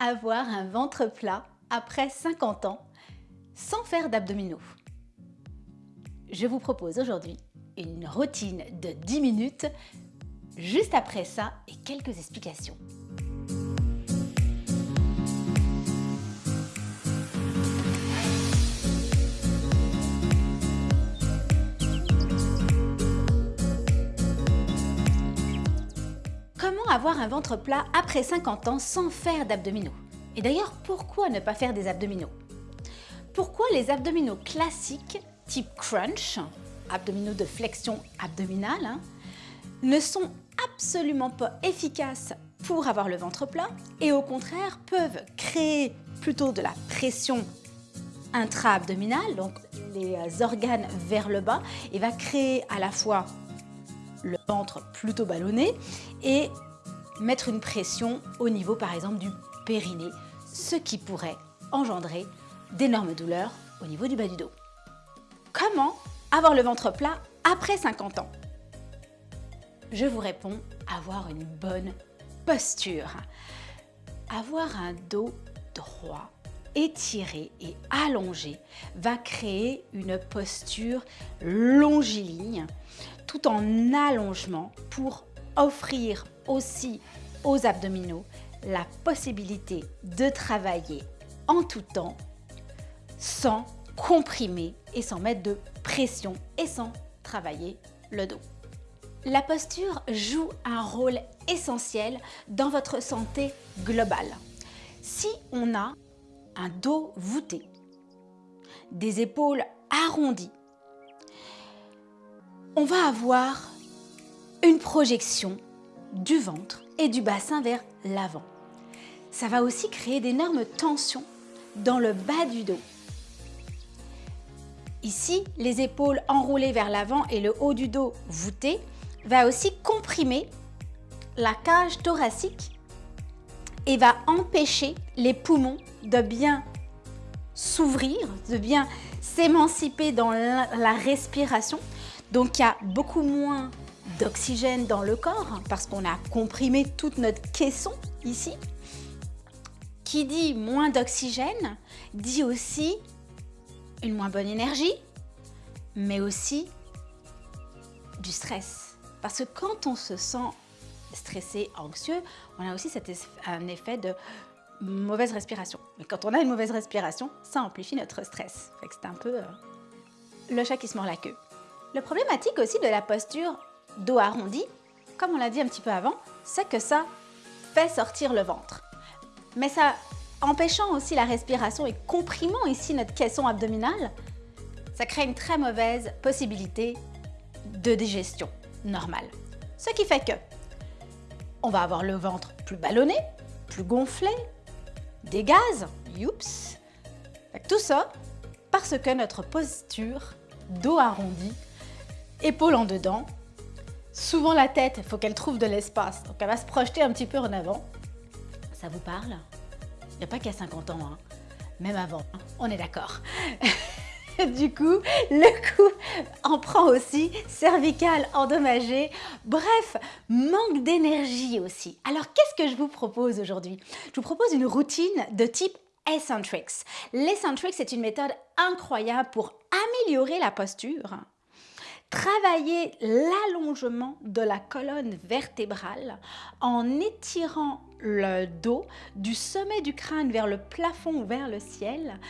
Avoir un ventre plat après 50 ans sans faire d'abdominaux? Je vous propose aujourd'hui une routine de 10 minutes, juste après ça et quelques explications. Avoir un ventre plat après 50 ans sans faire d'abdominaux. Et d'ailleurs, pourquoi ne pas faire des abdominaux? Pourquoi les abdominaux classiques, type crunch, abdominaux de flexion abdominale, hein, ne sont absolument pas efficaces pour avoir le ventre plat et au contraire peuvent créer plutôt de la pression intra-abdominale, donc les organes vers le bas, et va créer à la fois le ventre plutôt ballonné et mettre une pression au niveau par exemple du périnée, ce qui pourrait engendrer d'énormes douleurs au niveau du bas du dos. Comment avoir le ventre plat après 50 ans? Je vous réponds, avoir une bonne posture. Avoir un dos droit, étiré et allongé va créer une posture longiligne tout en allongement pour offrir aussi aux abdominaux la possibilité de travailler en tout temps sans comprimer et sans mettre de pression et sans travailler le dos. La posture joue un rôle essentiel dans votre santé globale. Si on a un dos voûté, des épaules arrondies, on va avoir une projection du ventre et du bassin vers l'avant. Ça va aussi créer d'énormes tensions dans le bas du dos. Ici, les épaules enroulées vers l'avant et le haut du dos voûté va aussi comprimer la cage thoracique et va empêcher les poumons de bien s'ouvrir, de bien s'émanciper dans la respiration donc il y a beaucoup moins d'oxygène dans le corps parce qu'on a comprimé toute notre caisson ici. Qui dit moins d'oxygène dit aussi une moins bonne énergie, mais aussi du stress. Parce que quand on se sent stressé, anxieux, on a aussi un effet de mauvaise respiration. Mais quand on a une mauvaise respiration, ça amplifie notre stress. C'est un peu euh, le chat qui se mord la queue. Le problématique aussi de la posture dos arrondi, comme on l'a dit un petit peu avant, c'est que ça fait sortir le ventre. Mais ça, empêchant aussi la respiration et comprimant ici notre caisson abdominale, ça crée une très mauvaise possibilité de digestion normale. Ce qui fait que on va avoir le ventre plus ballonné, plus gonflé, des gaz, youps. Tout ça parce que notre posture dos arrondi épaules en dedans. Souvent la tête, il faut qu'elle trouve de l'espace, donc elle va se projeter un petit peu en avant. Ça vous parle? Il n'y a pas qu'à 50 ans, hein. même avant, hein. on est d'accord. du coup, le coup en prend aussi, cervical endommagé, bref, manque d'énergie aussi. Alors qu'est-ce que je vous propose aujourd'hui? Je vous propose une routine de type Eccentrics. L'Eccentrics est une méthode incroyable pour améliorer la posture, Travailler l'allongement de la colonne vertébrale en étirant le dos du sommet du crâne vers le plafond ou vers le ciel,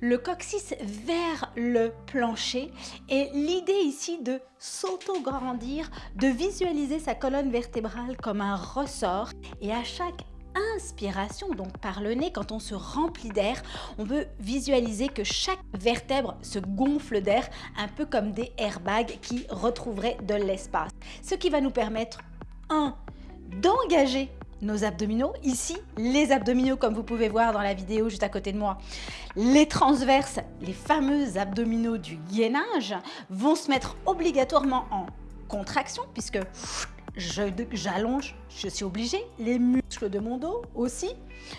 le coccyx vers le plancher. Et l'idée ici de s'auto-grandir, de visualiser sa colonne vertébrale comme un ressort. Et à chaque inspiration, donc par le nez, quand on se remplit d'air, on peut visualiser que chaque vertèbre se gonfle d'air, un peu comme des airbags qui retrouveraient de l'espace. Ce qui va nous permettre, un, d'engager nos abdominaux. Ici, les abdominaux, comme vous pouvez voir dans la vidéo juste à côté de moi, les transverses, les fameux abdominaux du gainage, vont se mettre obligatoirement en contraction puisque j'allonge, je, suis obligée, les muscles de mon dos aussi,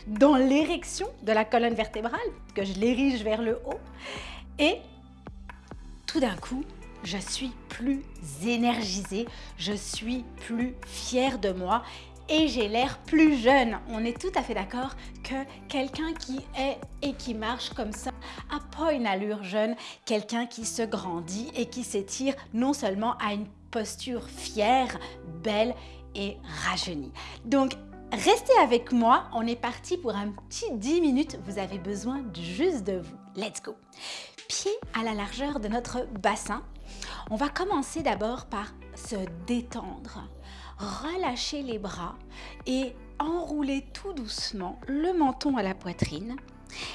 dans l'érection de la colonne vertébrale, que je l'érige vers le haut. Et tout d'un coup, je suis plus énergisée, je suis plus fière de moi et j'ai l'air plus jeune. On est tout à fait d'accord que quelqu'un qui est et qui marche comme ça a pas une allure jeune, quelqu'un qui se grandit et qui s'étire non seulement à une posture fière, belle et rajeunie. Donc, restez avec moi, on est parti pour un petit 10 minutes, vous avez besoin juste de vous. Let's go Pied à la largeur de notre bassin, on va commencer d'abord par se détendre relâcher les bras et enrouler tout doucement le menton à la poitrine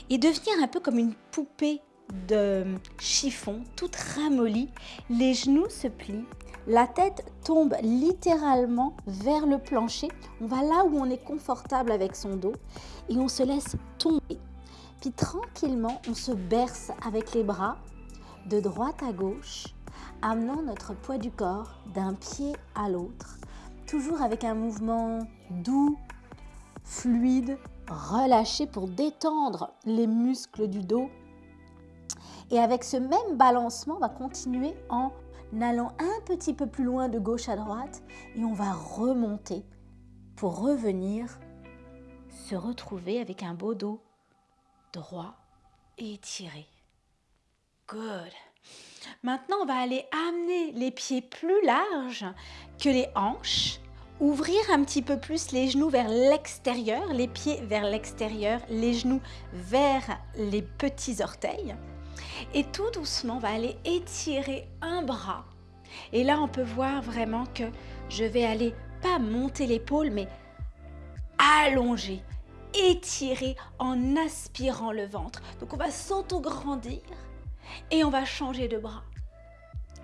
et devenir un peu comme une poupée de chiffon, toute ramollie. Les genoux se plient, la tête tombe littéralement vers le plancher. On va là où on est confortable avec son dos et on se laisse tomber. Puis tranquillement, on se berce avec les bras de droite à gauche, amenant notre poids du corps d'un pied à l'autre toujours avec un mouvement doux, fluide, relâché pour détendre les muscles du dos. Et avec ce même balancement, on va continuer en allant un petit peu plus loin de gauche à droite et on va remonter pour revenir se retrouver avec un beau dos droit et étiré. Good. Maintenant, on va aller amener les pieds plus larges que les hanches. Ouvrir un petit peu plus les genoux vers l'extérieur, les pieds vers l'extérieur, les genoux vers les petits orteils. Et tout doucement, on va aller étirer un bras. Et là, on peut voir vraiment que je vais aller pas monter l'épaule, mais allonger, étirer en aspirant le ventre. Donc, on va s'auto-grandir et on va changer de bras.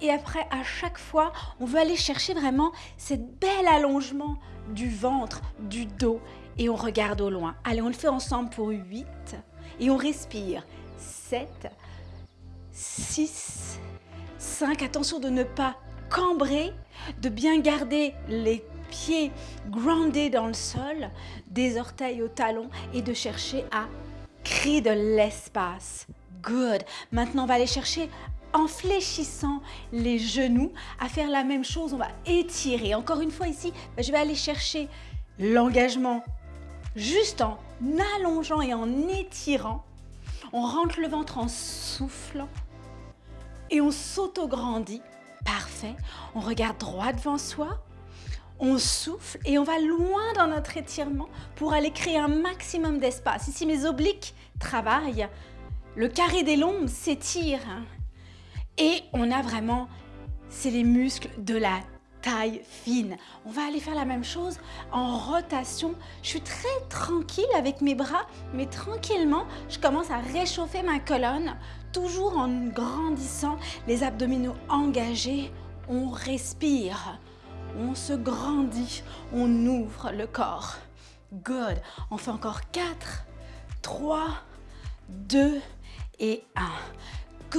Et après, à chaque fois, on veut aller chercher vraiment cette bel allongement du ventre, du dos. Et on regarde au loin. Allez, on le fait ensemble pour 8. Et on respire. 7, 6, 5. Attention de ne pas cambrer, de bien garder les pieds groundés dans le sol, des orteils au talon et de chercher à créer de l'espace. Good. Maintenant, on va aller chercher en fléchissant les genoux à faire la même chose. On va étirer. Encore une fois ici, ben, je vais aller chercher l'engagement juste en allongeant et en étirant. On rentre le ventre en soufflant et on s'auto-grandit. Parfait. On regarde droit devant soi. On souffle et on va loin dans notre étirement pour aller créer un maximum d'espace. Ici, mes obliques travaillent. Le carré des lombes s'étire. Et on a vraiment, c'est les muscles de la taille fine. On va aller faire la même chose en rotation. Je suis très tranquille avec mes bras, mais tranquillement, je commence à réchauffer ma colonne, toujours en grandissant, les abdominaux engagés. On respire, on se grandit, on ouvre le corps. Good. On fait encore 4, 3, 2 et 1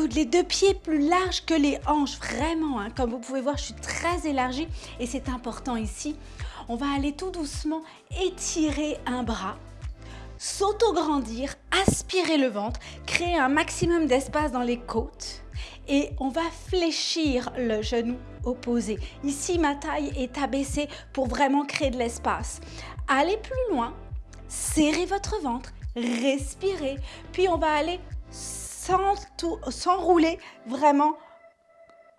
les deux pieds plus larges que les hanches, vraiment. Hein. Comme vous pouvez voir, je suis très élargie et c'est important ici. On va aller tout doucement étirer un bras, s'auto-grandir, aspirer le ventre, créer un maximum d'espace dans les côtes et on va fléchir le genou opposé. Ici, ma taille est abaissée pour vraiment créer de l'espace. Allez plus loin, serrez votre ventre, respirez, puis on va aller s'enrouler vraiment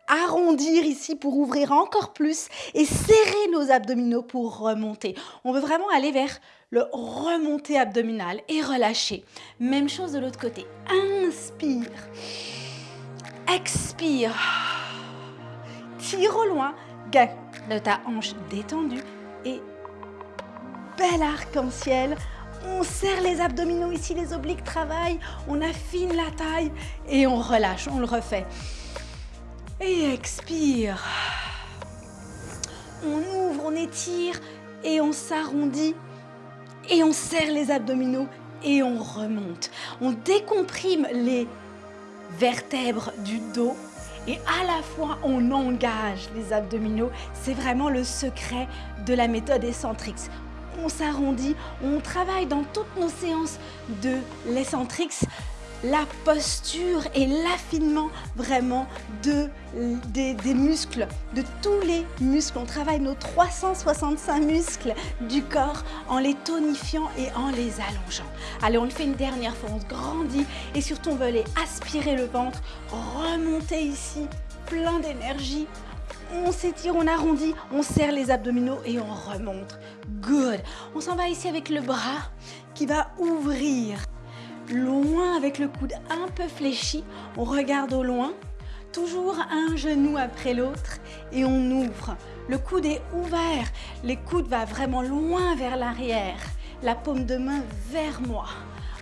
arrondir ici pour ouvrir encore plus et serrer nos abdominaux pour remonter. On veut vraiment aller vers le remonté abdominal et relâcher. Même chose de l'autre côté. Inspire. Expire. Tire au loin. Garde ta hanche détendue et bel arc-en-ciel on serre les abdominaux ici, les obliques travaillent, on affine la taille et on relâche, on le refait. Et expire. On ouvre, on étire et on s'arrondit et on serre les abdominaux et on remonte. On décomprime les vertèbres du dos et à la fois on engage les abdominaux. C'est vraiment le secret de la méthode Eccentrix on s'arrondit, on travaille dans toutes nos séances de l'Eccentrix la posture et l'affinement vraiment de, des, muscles, de tous les muscles. On travaille nos 365 muscles du corps en les tonifiant et en les allongeant. Allez, on le fait une dernière fois, on grandit et surtout on veut aller aspirer le ventre, remonter ici, plein d'énergie. On s'étire, on arrondit, on serre les abdominaux et on remonte. Good. On s'en va ici avec le bras qui va ouvrir loin avec le coude un peu fléchi. On regarde au loin, toujours un genou après l'autre et on ouvre. Le coude est ouvert, les coudes vont vraiment loin vers l'arrière, la paume de main vers moi.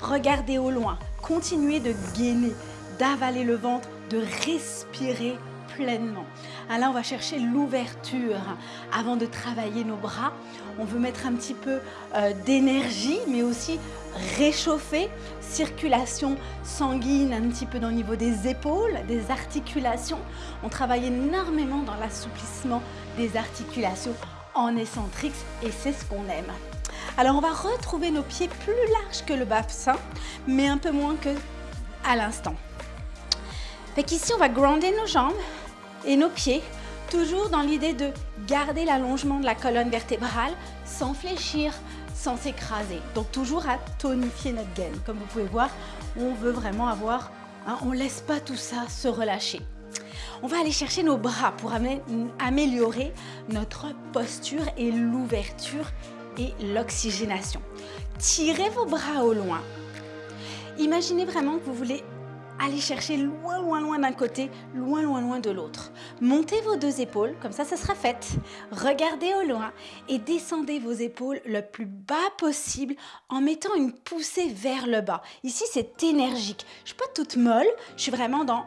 Regardez au loin, continuez de gainer, d'avaler le ventre, de respirer pleinement. Alors on va chercher l'ouverture avant de travailler nos bras. On veut mettre un petit peu euh, d'énergie, mais aussi réchauffer, circulation sanguine un petit peu dans le niveau des épaules, des articulations. On travaille énormément dans l'assouplissement des articulations en excentrix et c'est ce qu'on aime. Alors on va retrouver nos pieds plus larges que le bassin, mais un peu moins que à l'instant. Fait on va grounder nos jambes et nos pieds, toujours dans l'idée de garder l'allongement de la colonne vertébrale sans fléchir, sans s'écraser. Donc toujours à tonifier notre gaine. Comme vous pouvez voir, on veut vraiment avoir, hein, on ne laisse pas tout ça se relâcher. On va aller chercher nos bras pour améliorer notre posture et l'ouverture et l'oxygénation. Tirez vos bras au loin. Imaginez vraiment que vous voulez allez chercher loin, loin, loin d'un côté, loin, loin, loin de l'autre. Montez vos deux épaules, comme ça, ça sera fait. Regardez au loin et descendez vos épaules le plus bas possible en mettant une poussée vers le bas. Ici, c'est énergique. Je suis pas toute molle, je suis vraiment dans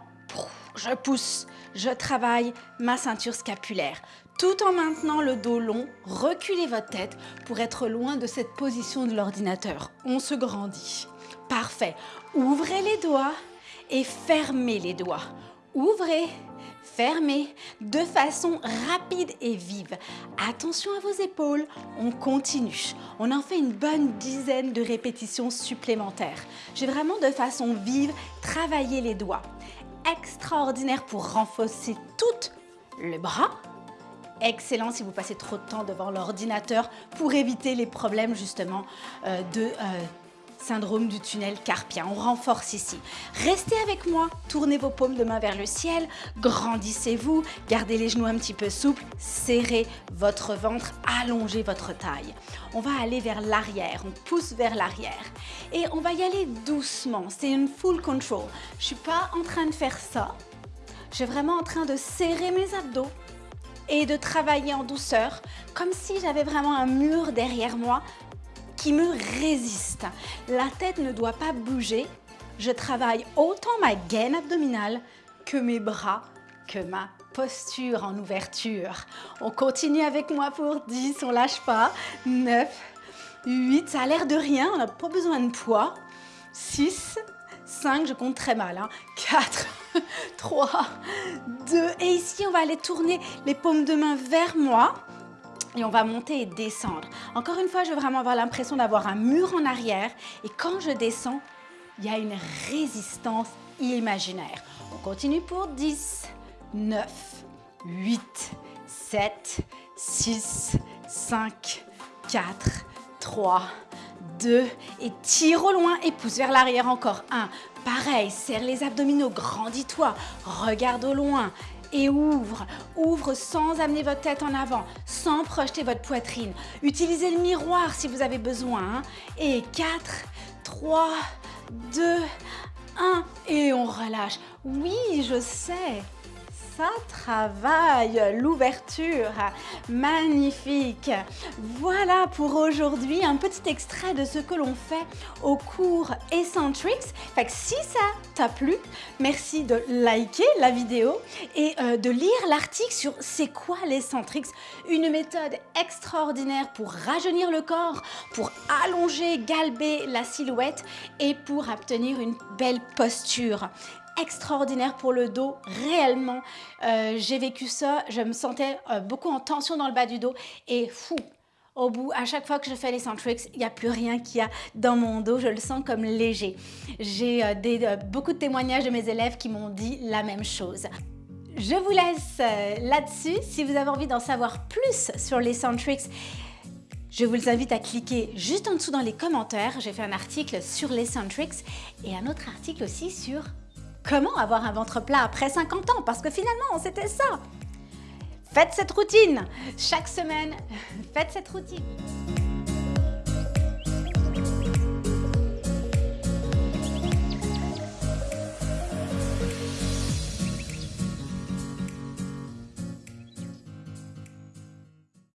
je pousse, je travaille ma ceinture scapulaire. Tout en maintenant le dos long, reculez votre tête pour être loin de cette position de l'ordinateur. On se grandit. Parfait. Ouvrez les doigts et fermez les doigts. Ouvrez, fermez de façon rapide et vive. Attention à vos épaules, on continue. On en fait une bonne dizaine de répétitions supplémentaires. J'ai vraiment de façon vive travaillé les doigts. Extraordinaire pour renforcer tout le bras. Excellent si vous passez trop de temps devant l'ordinateur pour éviter les problèmes justement euh, de euh, syndrome du tunnel carpien. On renforce ici. Restez avec moi, tournez vos paumes de main vers le ciel, grandissez-vous, gardez les genoux un petit peu souples, serrez votre ventre, allongez votre taille. On va aller vers l'arrière, on pousse vers l'arrière et on va y aller doucement. C'est une full control. Je suis pas en train de faire ça. Je suis vraiment en train de serrer mes abdos et de travailler en douceur, comme si j'avais vraiment un mur derrière moi qui me résiste. La tête ne doit pas bouger. Je travaille autant ma gaine abdominale que mes bras, que ma posture en ouverture. On continue avec moi pour 10, on lâche pas. 9, 8, ça a l'air de rien, on n'a pas besoin de poids. 6, 5, je compte très mal. 4, 3, 2, et ici on va aller tourner les paumes de main vers moi et on va monter et descendre. Encore une fois, je veux vraiment avoir l'impression d'avoir un mur en arrière et quand je descends, il y a une résistance imaginaire. On continue pour 10, 9, 8, 7, 6, 5, 4, 3, 2 et tire au loin et pousse vers l'arrière encore. 1, pareil, serre les abdominaux, grandis-toi, regarde au loin et ouvre. Ouvre sans amener votre tête en avant, sans projeter votre poitrine. Utilisez le miroir si vous avez besoin. Hein. Et 4, 3, 2, 1 et on relâche. Oui, je sais ça travaille, l'ouverture, magnifique. Voilà pour aujourd'hui un petit extrait de ce que l'on fait au cours Eccentrics. Fait si ça t'a plu, merci de liker la vidéo et euh, de lire l'article sur c'est quoi l'Eccentrics, une méthode extraordinaire pour rajeunir le corps, pour allonger, galber la silhouette et pour obtenir une belle posture extraordinaire pour le dos, réellement. Euh, j'ai vécu ça, je me sentais euh, beaucoup en tension dans le bas du dos et fou, au bout, à chaque fois que je fais les Centrix, il n'y a plus rien qui a dans mon dos, je le sens comme léger. J'ai euh, beaucoup de témoignages de mes élèves qui m'ont dit la même chose. Je vous laisse là-dessus. Si vous avez envie d'en savoir plus sur les Centrix, je vous invite à cliquer juste en dessous dans les commentaires. J'ai fait un article sur les Centrix et un autre article aussi sur comment avoir un ventre plat après 50 ans? Parce que finalement c'était ça. Faites cette routine chaque semaine, faites cette routine.